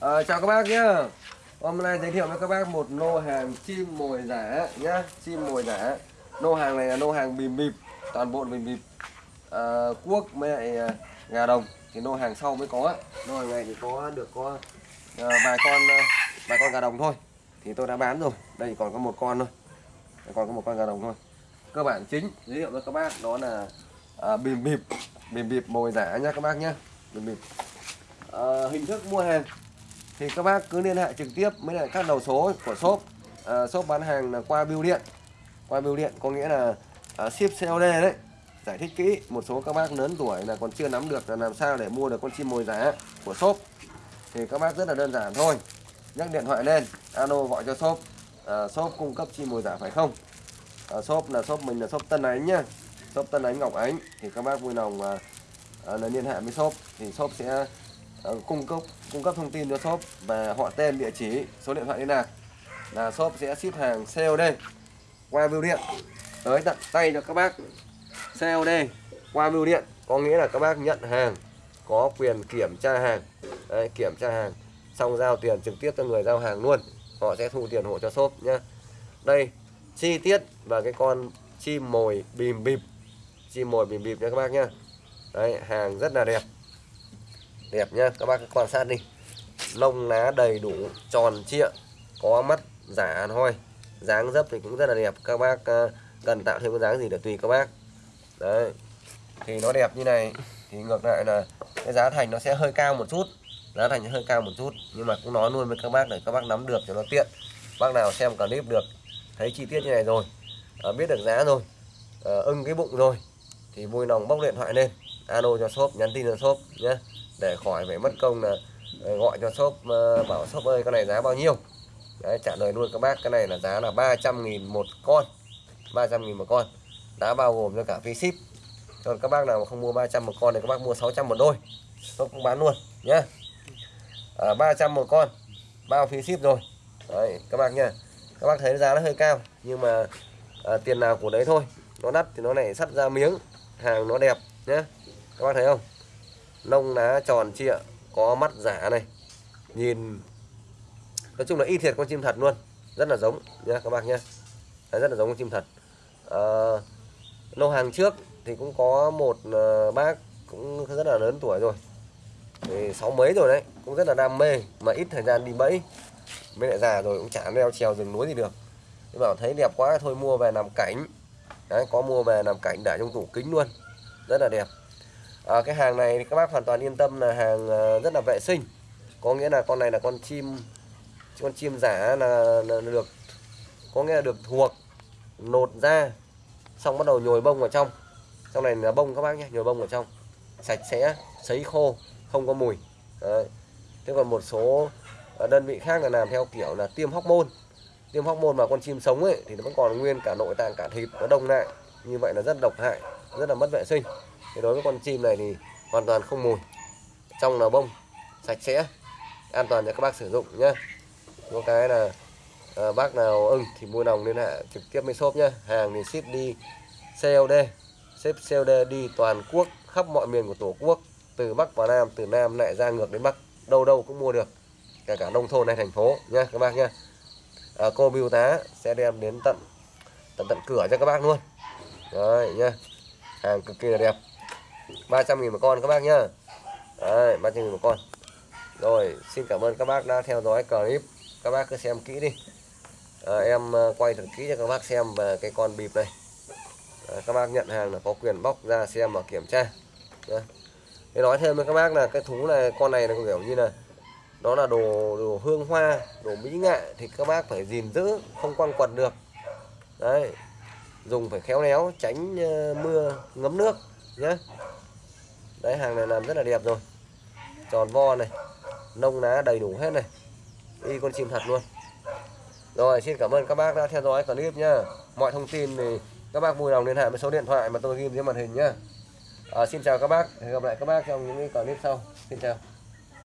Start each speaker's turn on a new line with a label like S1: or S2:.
S1: À, chào các bác nhé Hôm nay giới thiệu với các bác một lô hàng chim mồi giả nhá. Chim mồi giả Lô hàng này là lô hàng bìm bịp Toàn bộ bìm bịp à, Cuốc với lại ờ, gà đồng. Thì lô hàng sau mới có. Lô hàng này thì có được có à, vài con vài con gà đồng thôi. Thì tôi đã bán rồi. Đây còn có một con thôi. Đây còn có một con gà đồng thôi. Cơ bản chính giới thiệu với các bác đó là à, bìm bịp. Bìm bịp mồi giả nhá các bác nhá. Bìm bịp. À, Hình thức mua hàng thì các bác cứ liên hệ trực tiếp với lại các đầu số của shop. À, shop bán hàng là qua bưu điện. Qua bưu điện có nghĩa là à, ship COD đấy. Giải thích kỹ một số các bác lớn tuổi là còn chưa nắm được là làm sao để mua được con chim mồi giá của shop. Thì các bác rất là đơn giản thôi. Nhắc điện thoại lên alo gọi cho shop. À, shop cung cấp chim mồi giả phải không? À, shop là shop mình là shop Tân Ánh nhá. Shop Tân Ánh Ngọc Ánh. Thì các bác vui lòng à, à, là liên hệ với shop. Thì shop sẽ Ờ, cung cấp cung cấp thông tin cho shop và họ tên địa chỉ số điện thoại liên lạc là shop sẽ ship hàng COD qua bưu điện. Tới tận tay cho các bác COD qua bưu điện. Có nghĩa là các bác nhận hàng có quyền kiểm tra hàng. Đấy, kiểm tra hàng xong giao tiền trực tiếp cho người giao hàng luôn. Họ sẽ thu tiền hộ cho shop nhá. Đây chi tiết và cái con chim mồi bìm bịp. Chim mồi bìm bịp nha các bác nhá. Đấy hàng rất là đẹp đẹp nhá các bác quan sát đi. Lông lá đầy đủ tròn trịa có mắt giả thôi dáng dấp thì cũng rất là đẹp. Các bác ờ, cần tạo thêm cái dáng gì để tùy các bác. Đấy. Thì nó đẹp như này thì ngược lại là cái giá thành nó sẽ hơi cao một chút. Giá thành hơi cao một chút nhưng mà cũng nói luôn với các bác để các bác nắm được cho nó tiện. Bác nào xem clip được thấy chi tiết như này rồi à, biết được giá rồi à, ưng cái bụng rồi thì vui lòng bóc điện thoại lên. Alo cho shop nhắn tin cho shop nhé để khỏi phải mất công là ờ, gọi cho shop ờ, bảo shop ơi con này giá bao nhiêu? Đấy, trả lời luôn các bác cái này là giá là 300.000 một con. 300.000 một con. Đã bao gồm cho cả phí ship. Còn các bác nào mà không mua 300 một con thì các bác mua 600 một đôi. Shop cũng bán luôn nhé à, 300 một con. Bao phí ship rồi. Đấy, các bác nha các bác thấy giá nó hơi cao nhưng mà à, tiền nào của đấy thôi. Nó đắt thì nó lại sắt ra miếng. Hàng nó đẹp nhé các bác thấy không? Lông lá tròn trịa có mắt giả này. Nhìn nói chung là y thiệt con chim thật luôn rất là giống nha các bác nhé rất là giống con chim thật. À, lô hàng trước thì cũng có một ờ, bác cũng rất là lớn tuổi rồi. Thì sáu mấy rồi đấy cũng rất là đam mê mà ít thời gian đi bẫy. Mới lại già rồi cũng chả leo trèo rừng núi gì được. Nhưng bảo thấy đẹp quá thôi mua về làm cảnh. Đấy có mua về làm cảnh để trong tủ kính luôn. Rất là đẹp à, cái hàng này thì các bác hoàn toàn yên tâm là hàng ờ, rất là vệ sinh. Có nghĩa là con này là con chim con chim giả là, là được có nghĩa là được thuộc nột ra xong bắt đầu nhồi bông vào trong. Trong này là bông các bác nhé nhồi bông vào trong sạch sẽ sấy khô không có mùi. Đấy. thế còn một số ờ, đơn vị khác là làm theo kiểu là tiêm hóc môn. Tiêm hóc môn mà con chim sống ấy thì nó vẫn còn nguyên cả nội tạng cả thịt nó đông lại. Như vậy là rất độc hại rất là mất vệ sinh thì đối với con chim này thì hoàn toàn không mùi. Trong là bông sạch sẽ an toàn cho các bác sử dụng nhé có cái là à, bác nào ưng thì mua nòng liên hệ trực tiếp với shop nhé hàng thì ship đi COD ship COD đi toàn quốc khắp mọi miền của tổ quốc từ Bắc vào Nam từ Nam lại ra ngược đến Bắc đâu đâu cũng mua được kể cả nông thôn hay thành phố nhé các bác nhé à, cô bưu tá sẽ đem đến tận tận tận cửa cho các bác luôn. Đấy nhá hàng cực kỳ là đẹp. 300 nghìn một con các bác nhá. Đấy 300 nghìn một con. Rồi xin cảm ơn các bác đã theo dõi clip. Các bác cứ xem kỹ đi. À, em ờ, quay thật kỹ cho các bác xem về cái con bịp này. À, các bác nhận hàng là có quyền bóc ra xem và kiểm tra. Đấy. Thế nói thêm với các bác là cái thú này con này là kiểu như là nó là đồ đồ hương hoa đồ mỹ nghệ thì các bác phải gìn giữ không quăng quật được. Đấy dùng phải khéo léo tránh mưa ngấm nước nhé đấy hàng này làm rất là đẹp rồi. Tròn vo này nông lá đầy đủ hết này. Y con chim thật luôn. Rồi xin cảm ơn các bác đã theo dõi clip nhá. Mọi thông tin thì các bác vui lòng liên hệ với số điện thoại mà tôi ghi dưới màn hình nhá. À, xin chào các bác. Hẹn gặp lại các bác trong những clip sau. Xin chào.